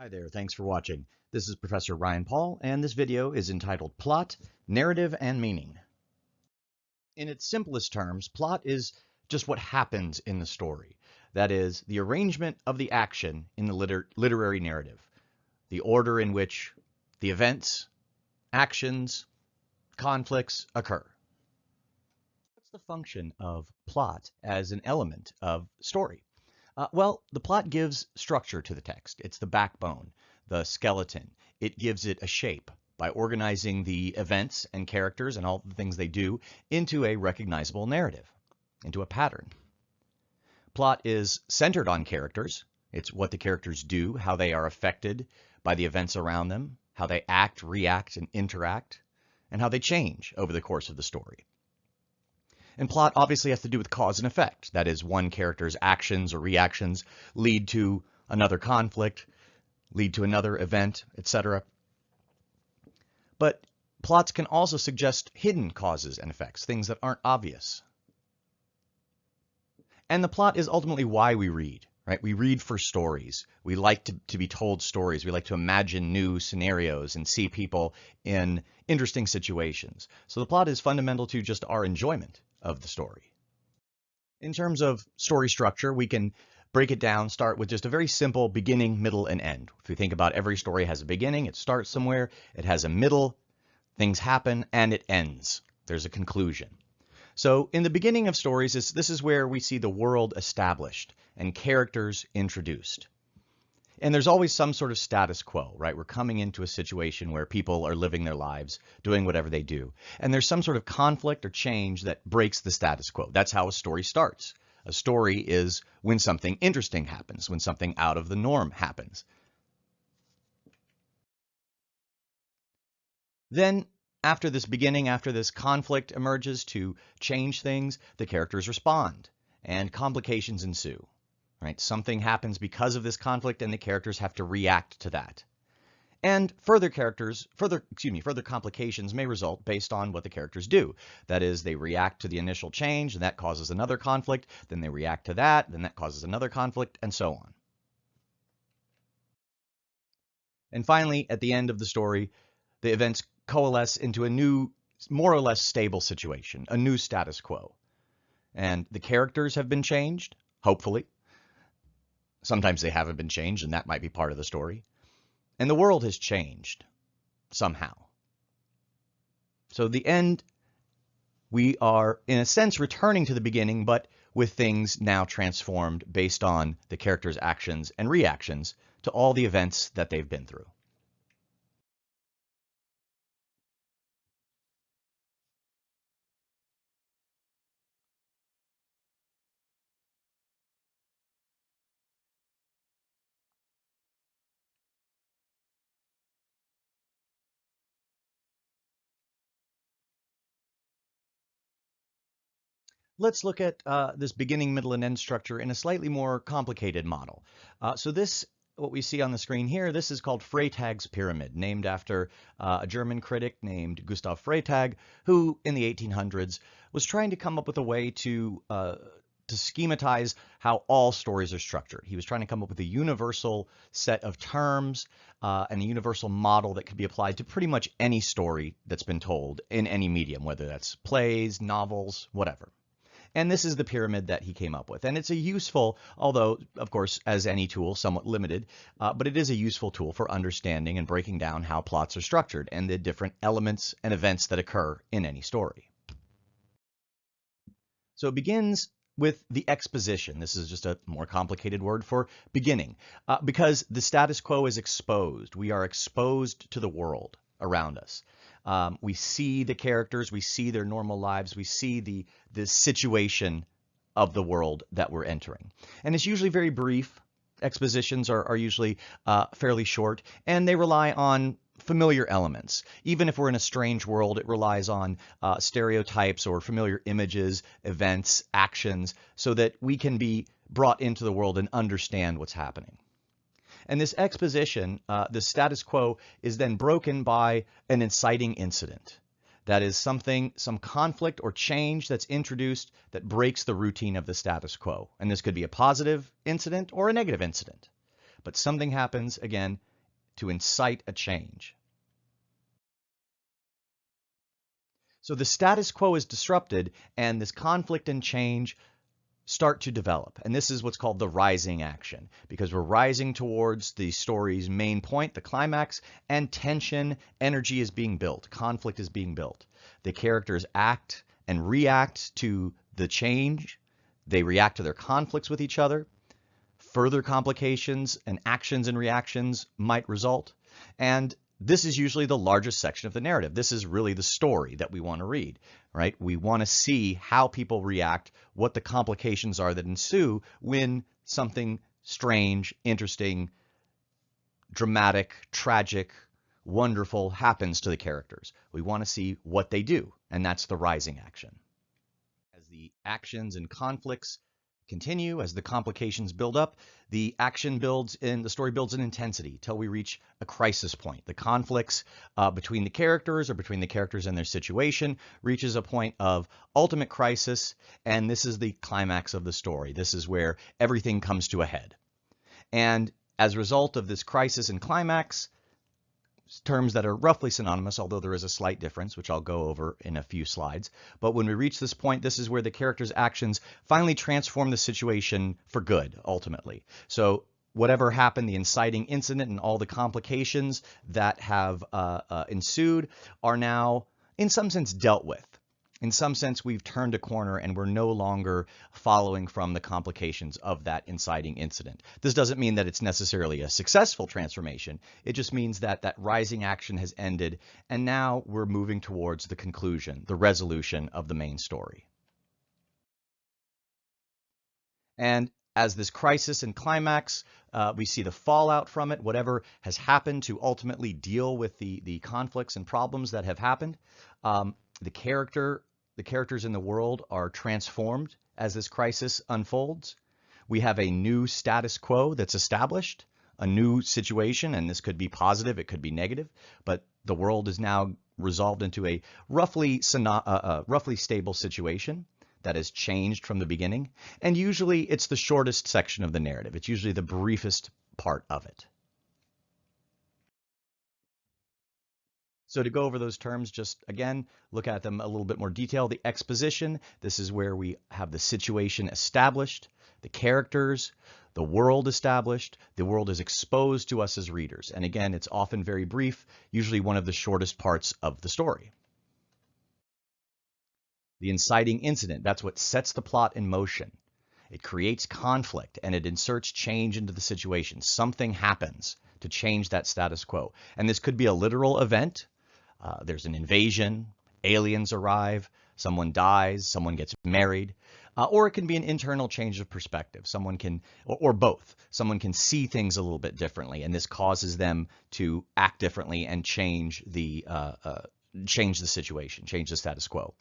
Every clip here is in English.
Hi there, thanks for watching. This is Professor Ryan Paul, and this video is entitled Plot, Narrative, and Meaning. In its simplest terms, plot is just what happens in the story. That is, the arrangement of the action in the liter literary narrative, the order in which the events, actions, conflicts occur. What's the function of plot as an element of story? Uh, well, the plot gives structure to the text. It's the backbone, the skeleton. It gives it a shape by organizing the events and characters and all the things they do into a recognizable narrative, into a pattern. Plot is centered on characters. It's what the characters do, how they are affected by the events around them, how they act, react, and interact, and how they change over the course of the story. And plot obviously has to do with cause and effect. That is, one character's actions or reactions lead to another conflict, lead to another event, etc. But plots can also suggest hidden causes and effects, things that aren't obvious. And the plot is ultimately why we read, right? We read for stories. We like to, to be told stories. We like to imagine new scenarios and see people in interesting situations. So the plot is fundamental to just our enjoyment of the story. In terms of story structure, we can break it down, start with just a very simple beginning, middle, and end. If we think about every story has a beginning, it starts somewhere, it has a middle, things happen, and it ends. There's a conclusion. So in the beginning of stories, this is where we see the world established and characters introduced. And there's always some sort of status quo, right? We're coming into a situation where people are living their lives, doing whatever they do. And there's some sort of conflict or change that breaks the status quo. That's how a story starts. A story is when something interesting happens, when something out of the norm happens. Then, after this beginning, after this conflict emerges to change things, the characters respond, and complications ensue right? Something happens because of this conflict and the characters have to react to that. And further characters, further, excuse me, further complications may result based on what the characters do. That is, they react to the initial change and that causes another conflict, then they react to that, then that causes another conflict, and so on. And finally, at the end of the story, the events coalesce into a new, more or less stable situation, a new status quo. And the characters have been changed, hopefully, Sometimes they haven't been changed, and that might be part of the story. And the world has changed somehow. So the end, we are, in a sense, returning to the beginning, but with things now transformed based on the characters' actions and reactions to all the events that they've been through. Let's look at uh, this beginning, middle, and end structure in a slightly more complicated model. Uh, so this, what we see on the screen here, this is called Freytag's Pyramid, named after uh, a German critic named Gustav Freytag, who in the 1800s was trying to come up with a way to uh, to schematize how all stories are structured. He was trying to come up with a universal set of terms uh, and a universal model that could be applied to pretty much any story that's been told in any medium, whether that's plays, novels, whatever. And this is the pyramid that he came up with. And it's a useful, although, of course, as any tool, somewhat limited, uh, but it is a useful tool for understanding and breaking down how plots are structured and the different elements and events that occur in any story. So it begins with the exposition. This is just a more complicated word for beginning, uh, because the status quo is exposed. We are exposed to the world around us. Um, we see the characters, we see their normal lives, we see the, the situation of the world that we're entering. And it's usually very brief. Expositions are, are usually uh, fairly short, and they rely on familiar elements. Even if we're in a strange world, it relies on uh, stereotypes or familiar images, events, actions, so that we can be brought into the world and understand what's happening. And this exposition, uh, the status quo, is then broken by an inciting incident. That is something, some conflict or change that's introduced that breaks the routine of the status quo. And this could be a positive incident or a negative incident. But something happens, again, to incite a change. So the status quo is disrupted and this conflict and change start to develop. And this is what's called the rising action because we're rising towards the story's main point, the climax, and tension, energy is being built, conflict is being built. The characters act and react to the change. They react to their conflicts with each other. Further complications and actions and reactions might result. And this is usually the largest section of the narrative. This is really the story that we want to read, right? We want to see how people react, what the complications are that ensue when something strange, interesting, dramatic, tragic, wonderful happens to the characters. We want to see what they do, and that's the rising action. As the actions and conflicts continue, as the complications build up, the action builds in, the story builds in intensity till we reach a crisis point. The conflicts uh, between the characters or between the characters and their situation reaches a point of ultimate crisis, and this is the climax of the story. This is where everything comes to a head. And as a result of this crisis and climax, terms that are roughly synonymous, although there is a slight difference, which I'll go over in a few slides. But when we reach this point, this is where the character's actions finally transform the situation for good, ultimately. So whatever happened, the inciting incident and all the complications that have uh, uh, ensued are now, in some sense, dealt with in some sense, we've turned a corner and we're no longer following from the complications of that inciting incident. This doesn't mean that it's necessarily a successful transformation. It just means that that rising action has ended and now we're moving towards the conclusion, the resolution of the main story. And as this crisis and climax, uh, we see the fallout from it, whatever has happened to ultimately deal with the, the conflicts and problems that have happened. Um, the character the characters in the world are transformed as this crisis unfolds. We have a new status quo that's established, a new situation, and this could be positive, it could be negative, but the world is now resolved into a roughly, uh, uh, roughly stable situation that has changed from the beginning. And usually it's the shortest section of the narrative. It's usually the briefest part of it. So to go over those terms, just again, look at them a little bit more detail. The exposition, this is where we have the situation established, the characters, the world established, the world is exposed to us as readers. And again, it's often very brief, usually one of the shortest parts of the story. The inciting incident, that's what sets the plot in motion. It creates conflict and it inserts change into the situation. Something happens to change that status quo. And this could be a literal event, uh, there's an invasion, aliens arrive, someone dies, someone gets married, uh, or it can be an internal change of perspective. Someone can, or, or, both, someone can see things a little bit differently, and this causes them to act differently and change the uh, uh change the situation, change the status quo.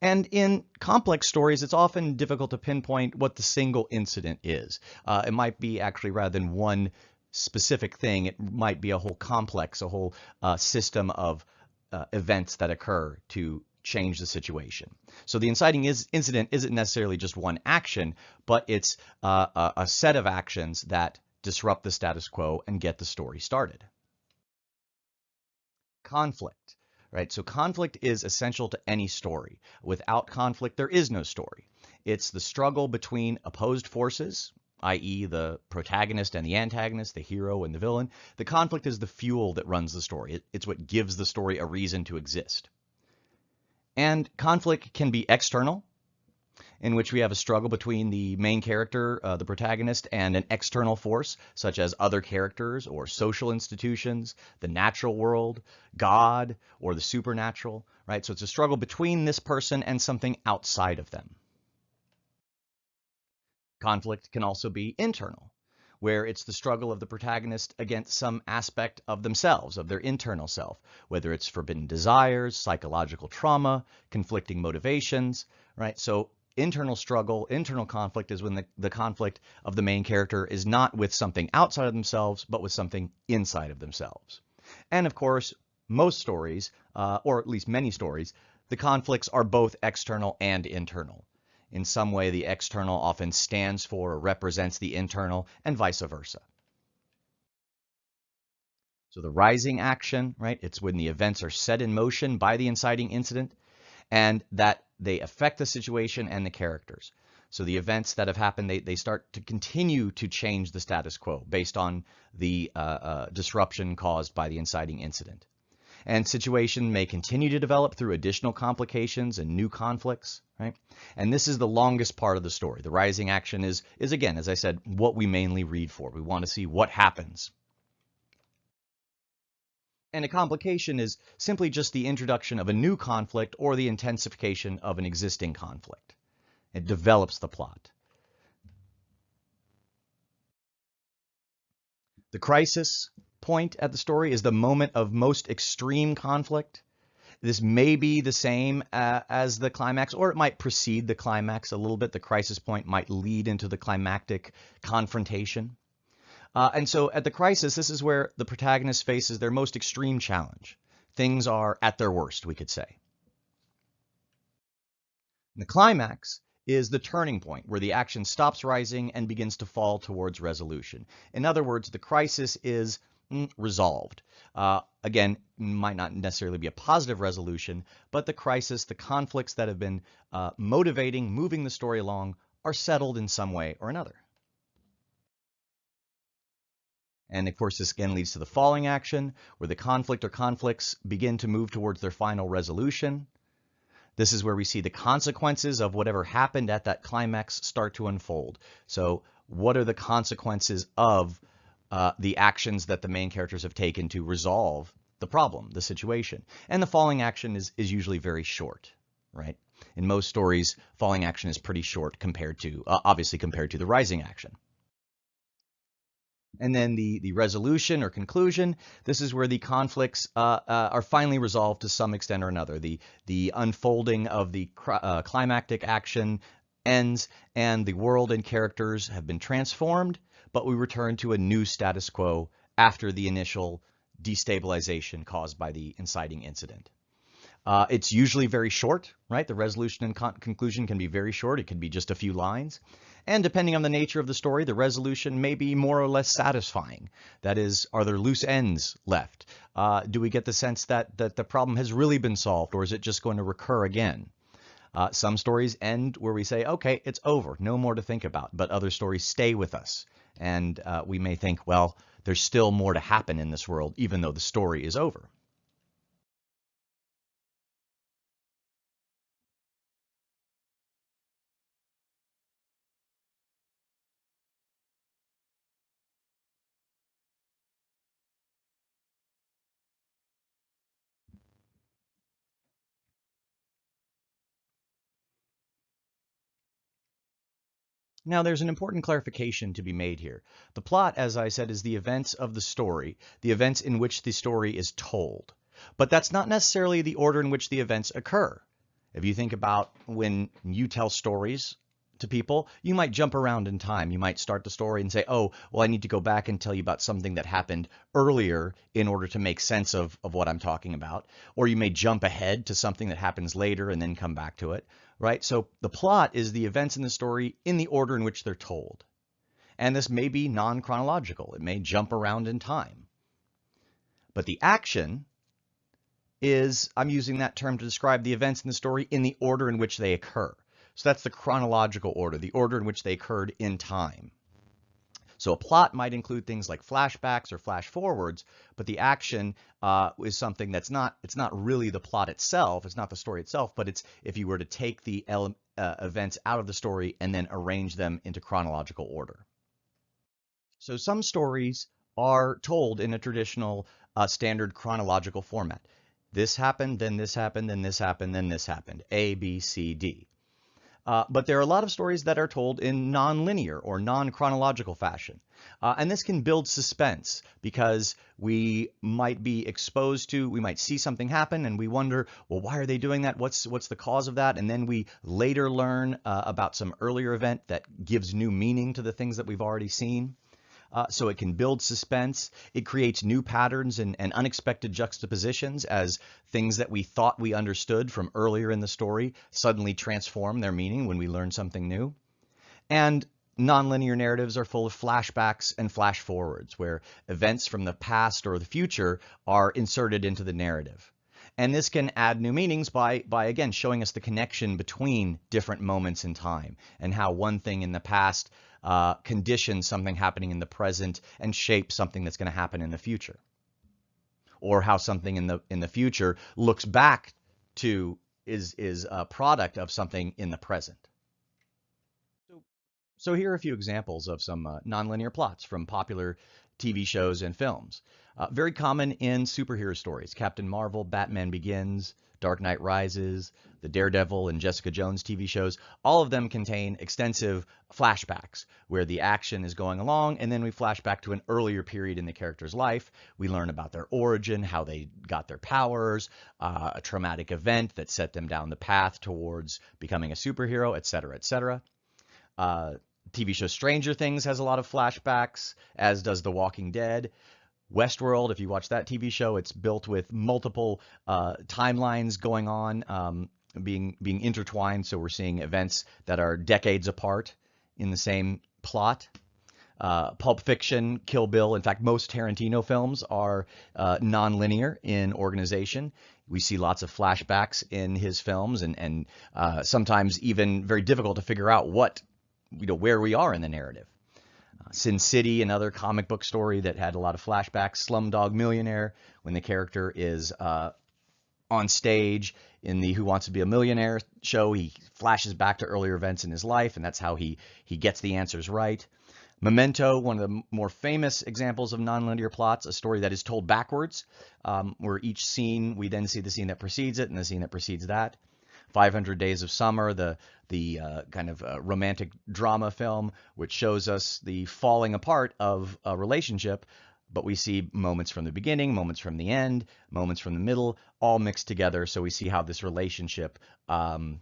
And in complex stories, it's often difficult to pinpoint what the single incident is. Uh, it might be actually rather than one specific thing, it might be a whole complex, a whole uh, system of uh, events that occur to change the situation. So the inciting is, incident isn't necessarily just one action, but it's uh, a, a set of actions that disrupt the status quo and get the story started. Conflict, right? So conflict is essential to any story. Without conflict, there is no story. It's the struggle between opposed forces, i.e. the protagonist and the antagonist, the hero and the villain. The conflict is the fuel that runs the story. It, it's what gives the story a reason to exist. And conflict can be external, in which we have a struggle between the main character, uh, the protagonist, and an external force, such as other characters or social institutions, the natural world, God, or the supernatural, right? So it's a struggle between this person and something outside of them. Conflict can also be internal, where it's the struggle of the protagonist against some aspect of themselves, of their internal self, whether it's forbidden desires, psychological trauma, conflicting motivations, right? So internal struggle, internal conflict is when the, the conflict of the main character is not with something outside of themselves, but with something inside of themselves. And of course, most stories, uh, or at least many stories, the conflicts are both external and internal. In some way, the external often stands for or represents the internal, and vice versa. So the rising action, right? It's when the events are set in motion by the inciting incident and that they affect the situation and the characters. So the events that have happened, they, they start to continue to change the status quo based on the uh, uh, disruption caused by the inciting incident. And situation may continue to develop through additional complications and new conflicts, right? And this is the longest part of the story. The rising action is, is again, as I said, what we mainly read for. We want to see what happens and a complication is simply just the introduction of a new conflict or the intensification of an existing conflict. It develops the plot. The crisis point at the story is the moment of most extreme conflict. This may be the same uh, as the climax, or it might precede the climax a little bit. The crisis point might lead into the climactic confrontation. Uh, and so at the crisis, this is where the protagonist faces their most extreme challenge. Things are at their worst, we could say. The climax is the turning point where the action stops rising and begins to fall towards resolution. In other words, the crisis is resolved. Uh, again, might not necessarily be a positive resolution, but the crisis, the conflicts that have been uh, motivating, moving the story along, are settled in some way or another. And of course, this again leads to the falling action, where the conflict or conflicts begin to move towards their final resolution. This is where we see the consequences of whatever happened at that climax start to unfold. So what are the consequences of uh, the actions that the main characters have taken to resolve the problem, the situation? And the falling action is, is usually very short, right? In most stories, falling action is pretty short compared to, uh, obviously compared to the rising action. And then the, the resolution or conclusion, this is where the conflicts uh, uh, are finally resolved to some extent or another. The, the unfolding of the uh, climactic action ends and the world and characters have been transformed, but we return to a new status quo after the initial destabilization caused by the inciting incident. Uh, it's usually very short, right? The resolution and con conclusion can be very short. It can be just a few lines. And depending on the nature of the story, the resolution may be more or less satisfying. That is, are there loose ends left? Uh, do we get the sense that, that the problem has really been solved, or is it just going to recur again? Uh, some stories end where we say, okay, it's over, no more to think about, but other stories stay with us. And uh, we may think, well, there's still more to happen in this world, even though the story is over. Now, there's an important clarification to be made here. The plot, as I said, is the events of the story, the events in which the story is told. But that's not necessarily the order in which the events occur. If you think about when you tell stories to people, you might jump around in time. You might start the story and say, oh, well, I need to go back and tell you about something that happened earlier in order to make sense of, of what I'm talking about. Or you may jump ahead to something that happens later and then come back to it right? So the plot is the events in the story in the order in which they're told. And this may be non-chronological. It may jump around in time. But the action is, I'm using that term to describe the events in the story in the order in which they occur. So that's the chronological order, the order in which they occurred in time. So a plot might include things like flashbacks or flash forwards, but the action uh, is something that's not, it's not really the plot itself, it's not the story itself, but it's if you were to take the uh, events out of the story and then arrange them into chronological order. So some stories are told in a traditional uh, standard chronological format. This happened, then this happened, then this happened, then this happened. A, B, C, D. Uh, but there are a lot of stories that are told in non-linear or non-chronological fashion. Uh, and this can build suspense because we might be exposed to, we might see something happen and we wonder, well, why are they doing that? What's, what's the cause of that? And then we later learn uh, about some earlier event that gives new meaning to the things that we've already seen uh, so it can build suspense. It creates new patterns and, and unexpected juxtapositions as things that we thought we understood from earlier in the story suddenly transform their meaning when we learn something new. And nonlinear narratives are full of flashbacks and flash forwards, where events from the past or the future are inserted into the narrative. And this can add new meanings by, by again, showing us the connection between different moments in time and how one thing in the past uh, conditions something happening in the present and shape something that's going to happen in the future. Or how something in the in the future looks back to is is a product of something in the present. So, so here are a few examples of some uh, nonlinear plots from popular TV shows and films. Uh, very common in superhero stories. Captain Marvel, Batman Begins, Dark Knight Rises, the Daredevil and Jessica Jones TV shows, all of them contain extensive flashbacks where the action is going along and then we flash back to an earlier period in the character's life. We learn about their origin, how they got their powers, uh, a traumatic event that set them down the path towards becoming a superhero, etc., etc. Uh, TV show Stranger Things has a lot of flashbacks, as does The Walking Dead. Westworld, if you watch that TV show, it's built with multiple uh, timelines going on, um, being being intertwined. So we're seeing events that are decades apart in the same plot. Uh, Pulp Fiction, Kill Bill. In fact, most Tarantino films are uh, non-linear in organization. We see lots of flashbacks in his films, and and uh, sometimes even very difficult to figure out what you know where we are in the narrative. Sin City, another comic book story that had a lot of flashbacks. Slumdog Millionaire, when the character is uh, on stage in the Who Wants to Be a Millionaire show, he flashes back to earlier events in his life, and that's how he he gets the answers right. Memento, one of the more famous examples of nonlinear plots, a story that is told backwards, um, where each scene, we then see the scene that precedes it and the scene that precedes that. 500 Days of Summer, the the uh, kind of uh, romantic drama film, which shows us the falling apart of a relationship, but we see moments from the beginning, moments from the end, moments from the middle, all mixed together. So we see how this relationship um,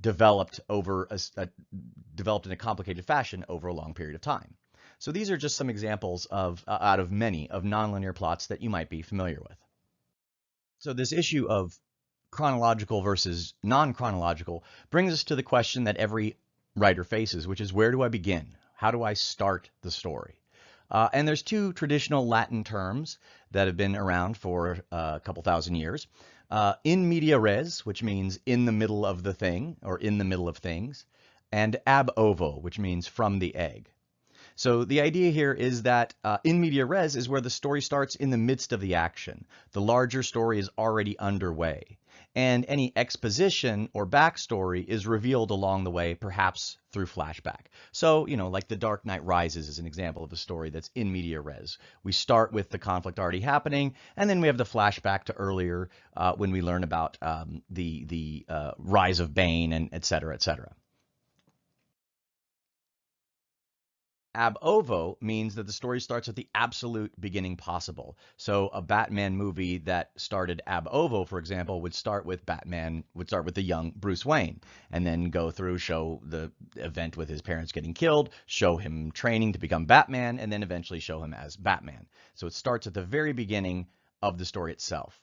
developed over a, a, developed in a complicated fashion over a long period of time. So these are just some examples of uh, out of many of nonlinear plots that you might be familiar with. So this issue of chronological versus non-chronological brings us to the question that every writer faces, which is where do I begin? How do I start the story? Uh, and there's two traditional Latin terms that have been around for uh, a couple thousand years. Uh, in media res, which means in the middle of the thing or in the middle of things, and ab ovo, which means from the egg. So the idea here is that uh, in media res is where the story starts in the midst of the action. The larger story is already underway and any exposition or backstory is revealed along the way, perhaps through flashback. So, you know, like The Dark Knight Rises is an example of a story that's in media res. We start with the conflict already happening, and then we have the flashback to earlier uh, when we learn about um, the the uh, rise of Bane and et cetera, et cetera. Ab ovo means that the story starts at the absolute beginning possible. So a Batman movie that started ab ovo, for example, would start with Batman, would start with the young Bruce Wayne, and then go through, show the event with his parents getting killed, show him training to become Batman, and then eventually show him as Batman. So it starts at the very beginning of the story itself.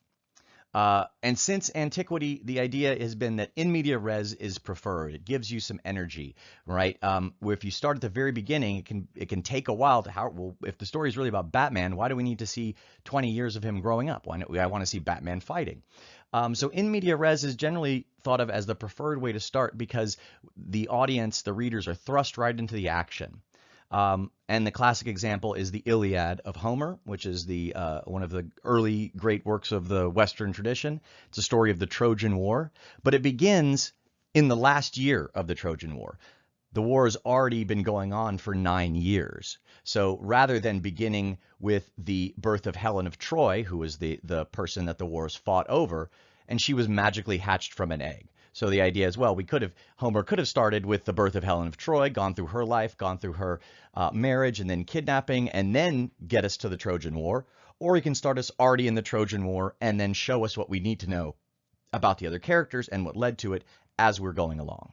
Uh, and since antiquity, the idea has been that in media res is preferred. It gives you some energy, right? Um, where if you start at the very beginning, it can it can take a while to how well if the story is really about Batman, why do we need to see 20 years of him growing up? Why we, I want to see Batman fighting? Um, so in media res is generally thought of as the preferred way to start because the audience, the readers, are thrust right into the action. Um, and the classic example is the Iliad of Homer, which is the uh, one of the early great works of the Western tradition. It's a story of the Trojan War, but it begins in the last year of the Trojan War. The war has already been going on for nine years. So rather than beginning with the birth of Helen of Troy, who was the, the person that the wars fought over, and she was magically hatched from an egg. So the idea is, well, we could have, Homer could have started with the birth of Helen of Troy, gone through her life, gone through her uh, marriage, and then kidnapping, and then get us to the Trojan War. Or he can start us already in the Trojan War and then show us what we need to know about the other characters and what led to it as we're going along.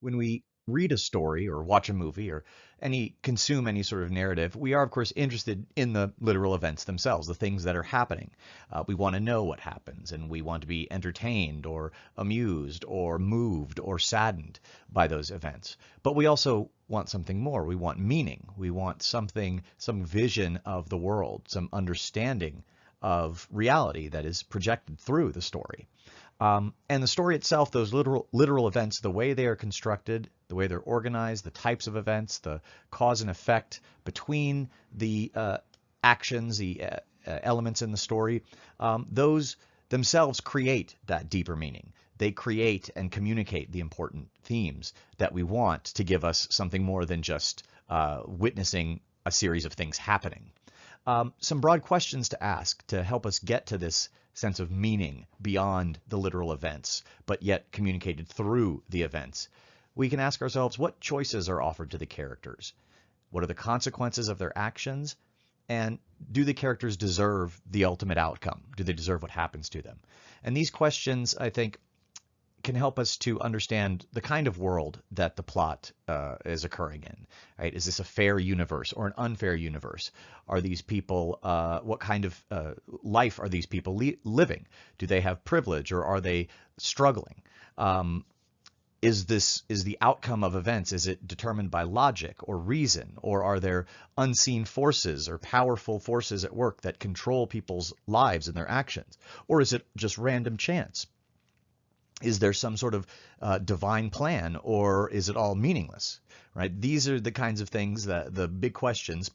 When we read a story or watch a movie or any consume any sort of narrative, we are of course interested in the literal events themselves, the things that are happening. Uh, we want to know what happens, and we want to be entertained or amused or moved or saddened by those events. But we also want something more. We want meaning. We want something, some vision of the world, some understanding of reality that is projected through the story. Um, and the story itself, those literal, literal events, the way they are constructed, the way they're organized, the types of events, the cause and effect between the uh, actions, the uh, uh, elements in the story, um, those themselves create that deeper meaning. They create and communicate the important themes that we want to give us something more than just uh, witnessing a series of things happening. Um, some broad questions to ask to help us get to this sense of meaning beyond the literal events, but yet communicated through the events. We can ask ourselves what choices are offered to the characters? What are the consequences of their actions? And do the characters deserve the ultimate outcome? Do they deserve what happens to them? And these questions, I think, can help us to understand the kind of world that the plot uh, is occurring in. Right? Is this a fair universe or an unfair universe? Are these people, uh, what kind of uh, life are these people living? Do they have privilege or are they struggling? Um, is this is the outcome of events is it determined by logic or reason or are there unseen forces or powerful forces at work that control people's lives and their actions or is it just random chance is there some sort of uh, divine plan or is it all meaningless right? These are the kinds of things that the big questions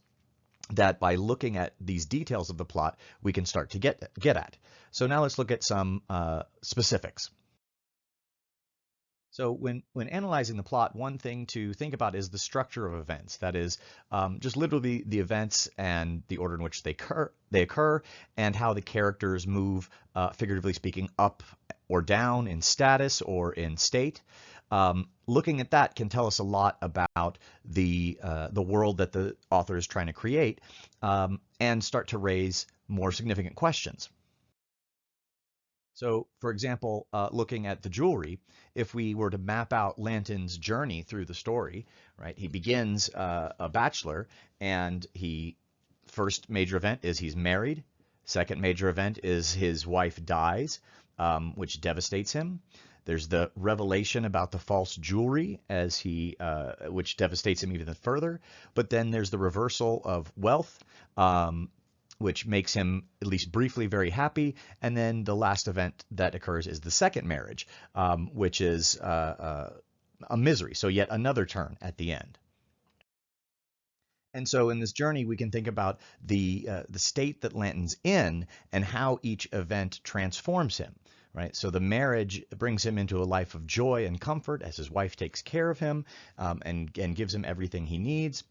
that by looking at these details of the plot we can start to get get at. So now let's look at some uh, specifics so when, when analyzing the plot, one thing to think about is the structure of events. That is um, just literally the events and the order in which they occur, they occur and how the characters move, uh, figuratively speaking, up or down in status or in state. Um, looking at that can tell us a lot about the, uh, the world that the author is trying to create um, and start to raise more significant questions. So, for example, uh, looking at the jewelry, if we were to map out Lantin's journey through the story, right, he begins uh, a bachelor and he first major event is he's married. Second major event is his wife dies, um, which devastates him. There's the revelation about the false jewelry as he, uh, which devastates him even further. But then there's the reversal of wealth, um, which makes him at least briefly very happy. And then the last event that occurs is the second marriage, um, which is uh, uh, a misery. So yet another turn at the end. And so in this journey, we can think about the uh, the state that Lantin's in and how each event transforms him. Right. So the marriage brings him into a life of joy and comfort as his wife takes care of him um, and and gives him everything he needs.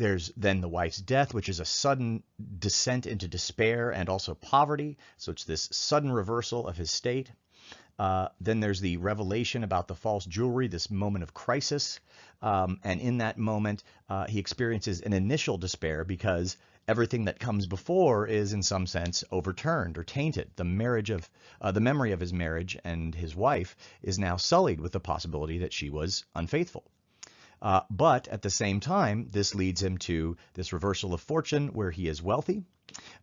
There's then the wife's death, which is a sudden descent into despair and also poverty. So it's this sudden reversal of his state. Uh, then there's the revelation about the false jewelry, this moment of crisis. Um, and in that moment, uh, he experiences an initial despair because everything that comes before is in some sense overturned or tainted. The marriage of uh, the memory of his marriage and his wife is now sullied with the possibility that she was unfaithful. Uh, but at the same time, this leads him to this reversal of fortune where he is wealthy.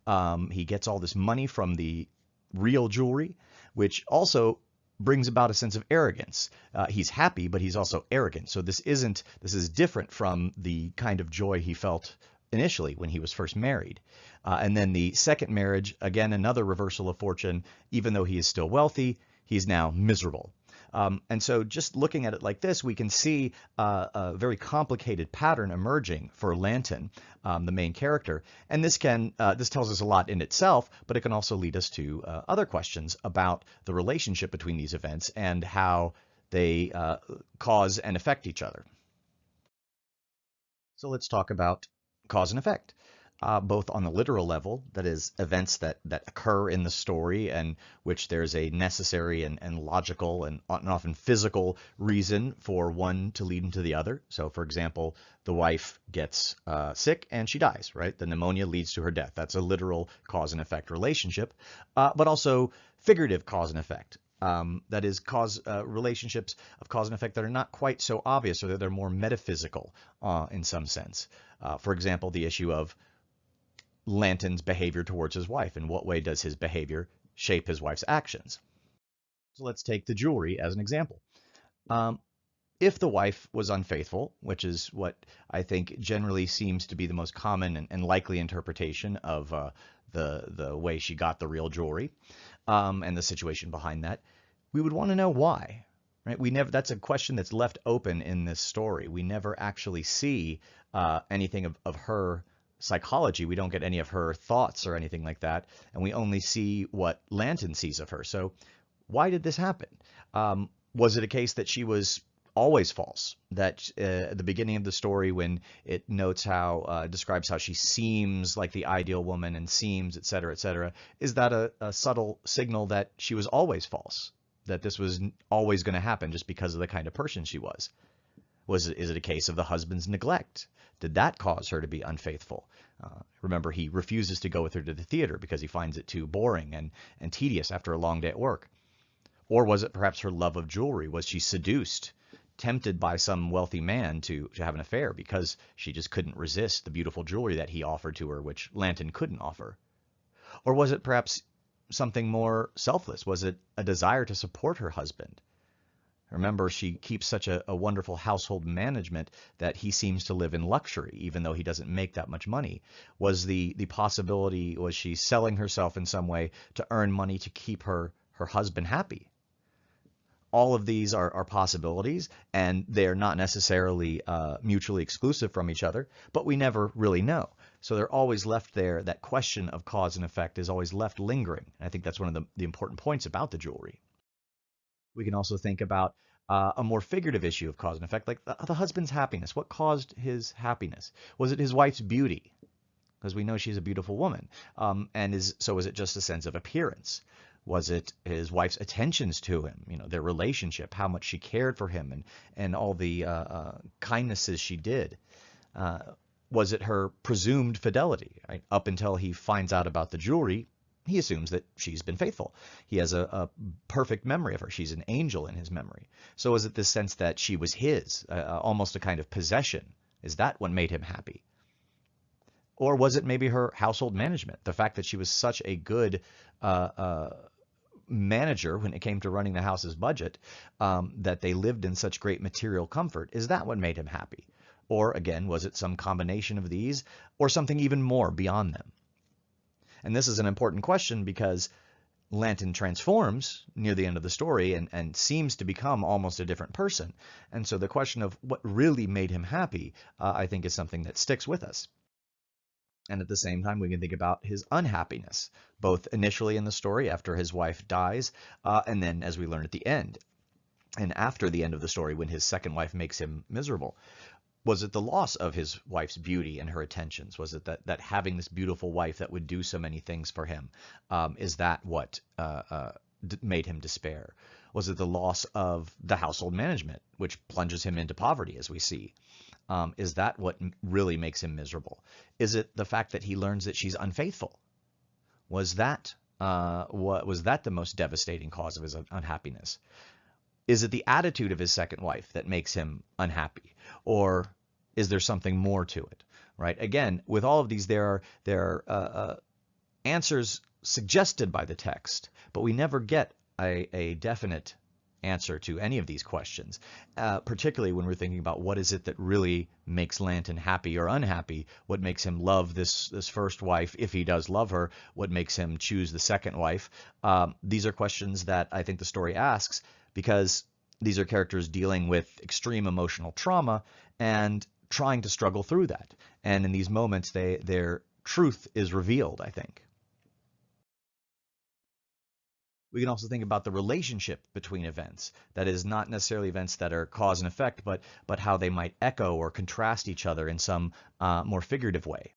Um, he gets all this money from the real jewelry, which also brings about a sense of arrogance. Uh, he's happy, but he's also arrogant. So this isn't, this is different from the kind of joy he felt initially when he was first married. Uh, and then the second marriage, again, another reversal of fortune. Even though he is still wealthy, he's now miserable. Um, and so just looking at it like this, we can see uh, a very complicated pattern emerging for Lantin, um, the main character. And this can uh, this tells us a lot in itself, but it can also lead us to uh, other questions about the relationship between these events and how they uh, cause and affect each other. So let's talk about cause and effect uh, both on the literal level, that is, events that, that occur in the story and which there's a necessary and, and logical and often physical reason for one to lead into the other. So, for example, the wife gets uh, sick and she dies, right? The pneumonia leads to her death. That's a literal cause and effect relationship, uh, but also figurative cause and effect. Um, that is, cause uh, relationships of cause and effect that are not quite so obvious, or that they're more metaphysical uh, in some sense. Uh, for example, the issue of Lantin's behavior towards his wife. In what way does his behavior shape his wife's actions? So let's take the jewelry as an example. Um, if the wife was unfaithful, which is what I think generally seems to be the most common and, and likely interpretation of uh, the the way she got the real jewelry um, and the situation behind that, we would want to know why. Right? We never. That's a question that's left open in this story. We never actually see uh, anything of, of her psychology. We don't get any of her thoughts or anything like that, and we only see what Lantin sees of her. So, why did this happen? Um, was it a case that she was always false. That uh, at the beginning of the story, when it notes how uh, describes how she seems like the ideal woman and seems, et cetera, et cetera, is that a, a subtle signal that she was always false? That this was always going to happen just because of the kind of person she was? Was it, is it a case of the husband's neglect? Did that cause her to be unfaithful? Uh, remember, he refuses to go with her to the theater because he finds it too boring and, and tedious after a long day at work. Or was it perhaps her love of jewelry? Was she seduced tempted by some wealthy man to, to have an affair because she just couldn't resist the beautiful jewelry that he offered to her, which Lantin couldn't offer? Or was it perhaps something more selfless? Was it a desire to support her husband? Remember, she keeps such a, a, wonderful household management that he seems to live in luxury, even though he doesn't make that much money. Was the, the possibility, was she selling herself in some way to earn money to keep her, her husband happy? all of these are, are possibilities and they're not necessarily uh, mutually exclusive from each other, but we never really know. So they're always left there. That question of cause and effect is always left lingering. And I think that's one of the, the important points about the jewelry. We can also think about uh, a more figurative issue of cause and effect, like the, the husband's happiness. What caused his happiness? Was it his wife's beauty? Because we know she's a beautiful woman. Um, and is so is it just a sense of appearance? Was it his wife's attentions to him, you know, their relationship, how much she cared for him, and and all the uh, uh, kindnesses she did? Uh, was it her presumed fidelity? Right? Up until he finds out about the jewelry, he assumes that she's been faithful. He has a, a, perfect memory of her. She's an angel in his memory. So is it this sense that she was his, uh, uh almost a kind of possession? Is that what made him happy? Or was it maybe her household management? The fact that she was such a good uh, uh manager when it came to running the house's budget, um, that they lived in such great material comfort, is that what made him happy? Or again, was it some combination of these or something even more beyond them? And this is an important question because Lantin transforms near the end of the story and, and seems to become almost a different person. And so the question of what really made him happy, uh, I think, is something that sticks with us. And at the same time, we can think about his unhappiness, both initially in the story after his wife dies, uh, and then as we learn at the end, and after the end of the story when his second wife makes him miserable. Was it the loss of his wife's beauty and her attentions? Was it that, that having this beautiful wife that would do so many things for him? Um, is that what uh, uh, made him despair? Was it the loss of the household management, which plunges him into poverty, as we see? Um, is that what really makes him miserable? Is it the fact that he learns that she's unfaithful? Was that uh, what was that the most devastating cause of his unhappiness? Is it the attitude of his second wife that makes him unhappy, or is there something more to it? Right. Again, with all of these, there are there are uh, uh, answers suggested by the text, but we never get a, a definite answer to any of these questions, uh, particularly when we're thinking about what is it that really makes Lantin happy or unhappy, what makes him love this this first wife, if he does love her, what makes him choose the second wife. Um, these are questions that I think the story asks because these are characters dealing with extreme emotional trauma and trying to struggle through that. And in these moments, they their truth is revealed, I think. We can also think about the relationship between events. That is not necessarily events that are cause and effect, but, but how they might echo or contrast each other in some uh, more figurative way.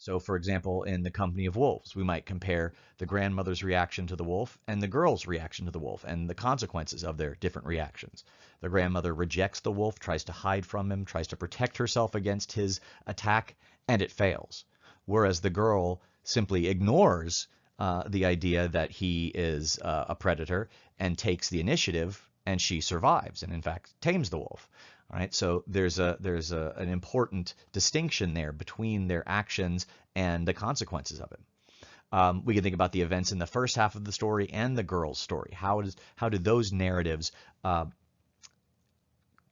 So for example, in The Company of Wolves, we might compare the grandmother's reaction to the wolf and the girl's reaction to the wolf and the consequences of their different reactions. The grandmother rejects the wolf, tries to hide from him, tries to protect herself against his attack, and it fails. Whereas the girl simply ignores uh, the idea that he is uh, a predator and takes the initiative, and she survives, and in fact tames the wolf. All right, so there's a there's a, an important distinction there between their actions and the consequences of it. Um, we can think about the events in the first half of the story and the girl's story. How does how do those narratives uh,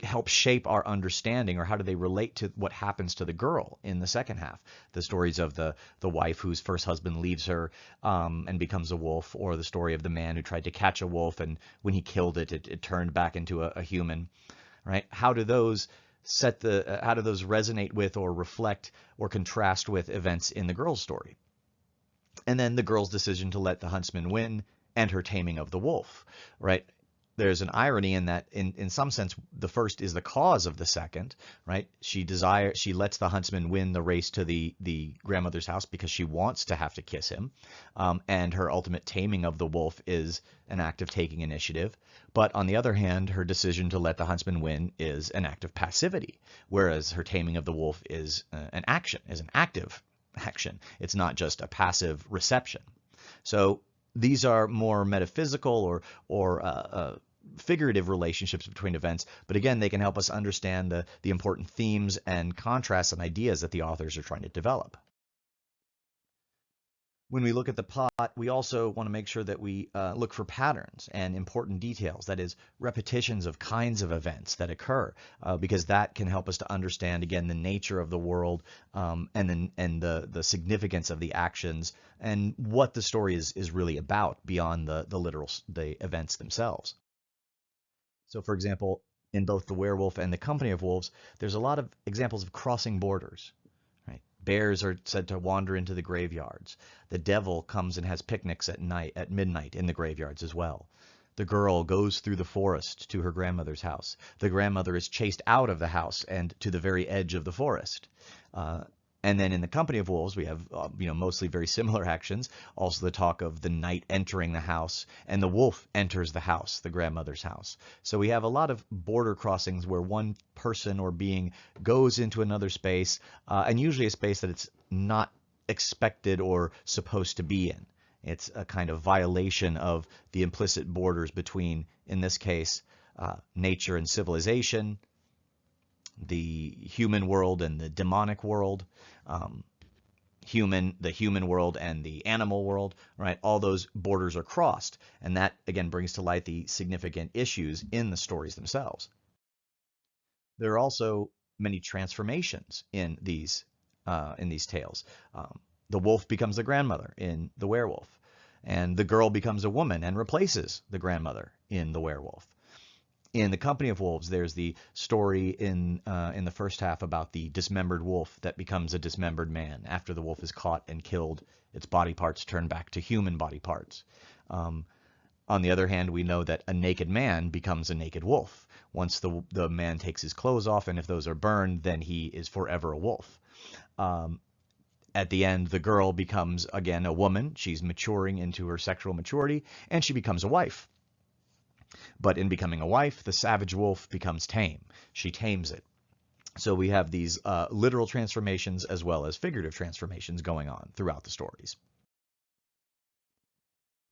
help shape our understanding or how do they relate to what happens to the girl in the second half the stories of the the wife whose first husband leaves her um, and becomes a wolf or the story of the man who tried to catch a wolf and when he killed it it, it turned back into a, a, human right? How do those set the uh, how do those resonate with or reflect or contrast with events in the girl's story? And then the girl's decision to let the huntsman win and her taming of the wolf right there's an irony in that in, in some sense the first is the cause of the second right? She desire she lets the huntsman win the race to the the grandmother's house because she wants to have to kiss him. Um, and her ultimate taming of the wolf is an act of taking initiative. But on the other hand her decision to let the huntsman win is an act of passivity whereas her taming of the wolf is uh, an action is an active action. It's not just a passive reception. So these are more metaphysical or or uh, uh, figurative relationships between events, but again, they can help us understand the, the important themes and contrasts and ideas that the authors are trying to develop. When we look at the plot, we also want to make sure that we uh, look for patterns and important details, that is, repetitions of kinds of events that occur, uh, because that can help us to understand, again, the nature of the world um, and, the, and the, the significance of the actions and what the story is, is really about beyond the, the literal the events themselves. So for example, in both The Werewolf and The Company of Wolves, there's a lot of examples of crossing borders. Right? Bears are said to wander into the graveyards. The devil comes and has picnics at night at midnight in the graveyards as well. The girl goes through the forest to her grandmother's house. The grandmother is chased out of the house and to the very edge of the forest. Uh, and then in the company of wolves, we have uh, you know mostly very similar actions. Also the talk of the knight entering the house, and the wolf enters the house, the grandmother's house. So we have a lot of border crossings where one person or being goes into another space, uh, and usually a space that it's not expected or supposed to be in. It's a kind of violation of the implicit borders between, in this case, uh, nature and civilization, the human world and the demonic world, um, human, the human world and the animal world, right? All those borders are crossed. And that, again, brings to light the significant issues in the stories themselves. There are also many transformations in these, uh, in these tales. Um, the wolf becomes the grandmother in The Werewolf, and the girl becomes a woman and replaces the grandmother in The Werewolf in the Company of Wolves, there's the story in uh, in the first half about the dismembered wolf that becomes a dismembered man after the wolf is caught and killed. Its body parts turn back to human body parts. Um, on the other hand, we know that a naked man becomes a naked wolf once the the man takes his clothes off, and if those are burned, then he is forever a wolf. Um, at the end, the girl becomes again a woman. She's maturing into her sexual maturity, and she becomes a wife. But in becoming a wife, the savage wolf becomes tame. She tames it. So we have these uh, literal transformations as well as figurative transformations going on throughout the stories.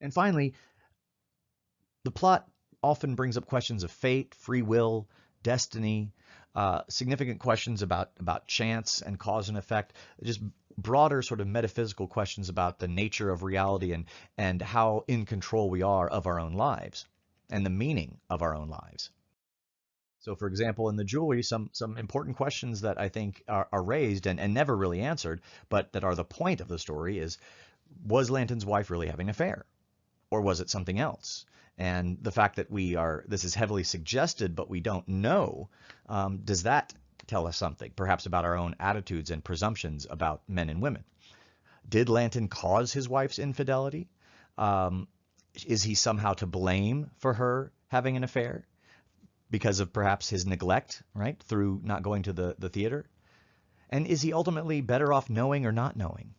And finally, the plot often brings up questions of fate, free will, destiny, uh, significant questions about, about chance and cause and effect, just broader sort of metaphysical questions about the nature of reality and, and how in control we are of our own lives and the meaning of our own lives. So for example, in the jewelry, some, some important questions that I think are, are raised and, and never really answered, but that are the point of the story is, was Lantin's wife really having an affair? Or was it something else? And the fact that we are, this is heavily suggested, but we don't know, um, does that tell us something, perhaps about our own attitudes and presumptions about men and women? Did Lanton cause his wife's infidelity? Um, is he somehow to blame for her having an affair because of perhaps his neglect, right, through not going to the, the theater? And is he ultimately better off knowing or not knowing?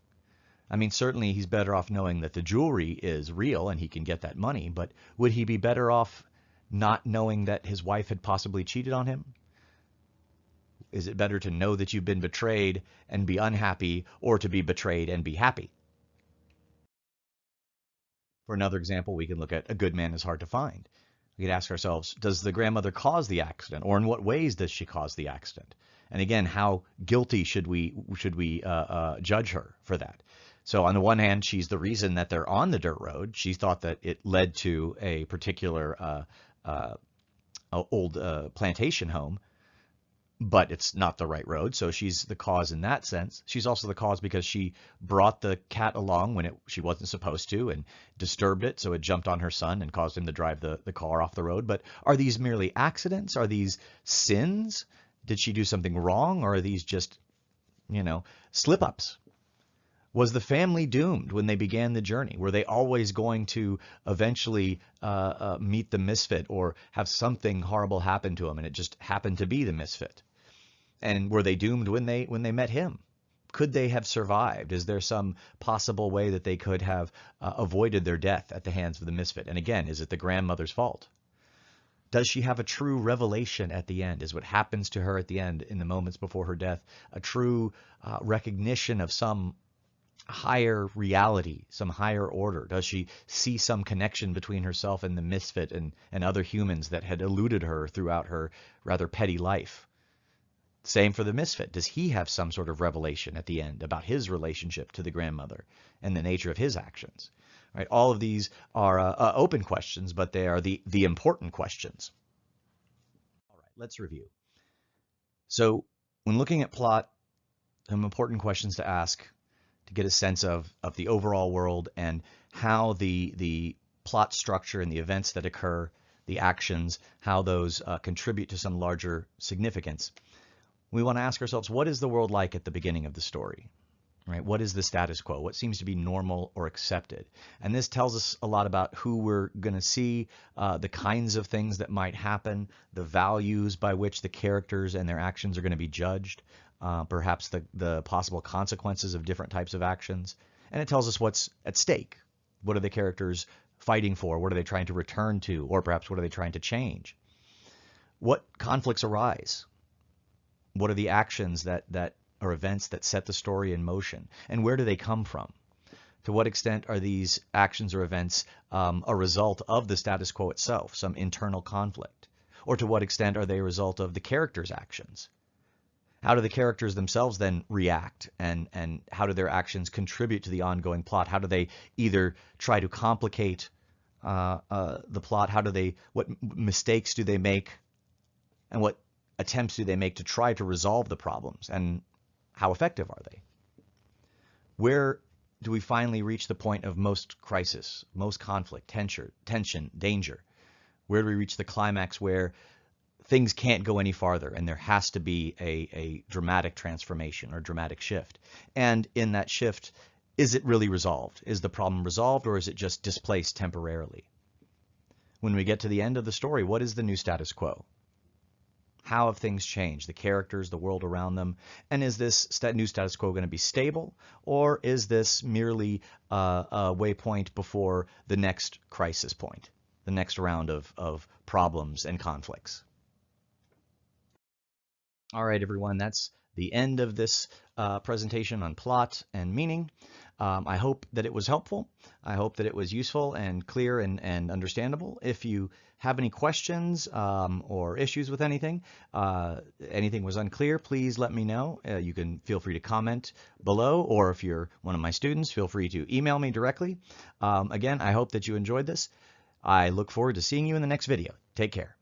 I mean, certainly he's better off knowing that the jewelry is real and he can get that money, but would he be better off not knowing that his wife had possibly cheated on him? Is it better to know that you've been betrayed and be unhappy or to be betrayed and be happy? For another example, we can look at a good man is hard to find. We could ask ourselves, does the grandmother cause the accident, or in what ways does she cause the accident? And again, how guilty should we should we uh, uh, judge her for that? So on the one hand, she's the reason that they're on the dirt road. She thought that it led to a particular uh, uh old uh, plantation home, but it's not the right road. So she's the cause in that sense. She's also the cause because she brought the cat along when it, she wasn't supposed to and disturbed it. So it jumped on her son and caused him to drive the, the car off the road. But are these merely accidents? Are these sins? Did she do something wrong? Or are these just, you know, slip ups? Was the family doomed when they began the journey? Were they always going to eventually uh, uh, meet the misfit or have something horrible happen to them and it just happened to be the misfit? And were they doomed when they when they met him? Could they have survived? Is there some possible way that they could have uh, avoided their death at the hands of the misfit? And again, is it the grandmother's fault? Does she have a true revelation at the end? Is what happens to her at the end in the moments before her death a true uh, recognition of some higher reality, some higher order? Does she see some connection between herself and the misfit and, and other humans that had eluded her throughout her rather petty life? Same for the misfit. Does he have some sort of revelation at the end about his relationship to the grandmother and the nature of his actions? Right? All of these are uh, uh, open questions, but they are the, the important questions. All right, let's review. So when looking at plot, some important questions to ask to get a sense of, of the overall world and how the, the plot structure and the events that occur, the actions, how those uh, contribute to some larger significance. We want to ask ourselves, what is the world like at the beginning of the story? Right? What is the status quo? What seems to be normal or accepted? And this tells us a lot about who we're going to see, uh, the kinds of things that might happen, the values by which the characters and their actions are going to be judged, uh, perhaps the, the possible consequences of different types of actions. And it tells us what's at stake. What are the characters fighting for? What are they trying to return to? Or perhaps what are they trying to change? What conflicts arise? What are the actions that, that or events that set the story in motion? And where do they come from? To what extent are these actions or events um, a result of the status quo itself, some internal conflict? Or to what extent are they a result of the character's actions? How do the characters themselves then react and, and how do their actions contribute to the ongoing plot? How do they either try to complicate uh, uh, the plot? How do they, what mistakes do they make? And what attempts do they make to try to resolve the problems? And how effective are they? Where do we finally reach the point of most crisis, most conflict, tension, tension, danger? Where do we reach the climax where things can't go any farther and there has to be a, a dramatic transformation or dramatic shift. And in that shift, is it really resolved? Is the problem resolved or is it just displaced temporarily? When we get to the end of the story, what is the new status quo? How have things changed? The characters, the world around them? And is this new status quo going to be stable or is this merely uh, a waypoint before the next crisis point, the next round of, of problems and conflicts? All right, everyone, that's the end of this uh, presentation on plot and meaning. Um, I hope that it was helpful. I hope that it was useful and clear and, and understandable. If you have any questions um, or issues with anything, uh, anything was unclear, please let me know. Uh, you can feel free to comment below, or if you're one of my students, feel free to email me directly. Um, again, I hope that you enjoyed this. I look forward to seeing you in the next video. Take care.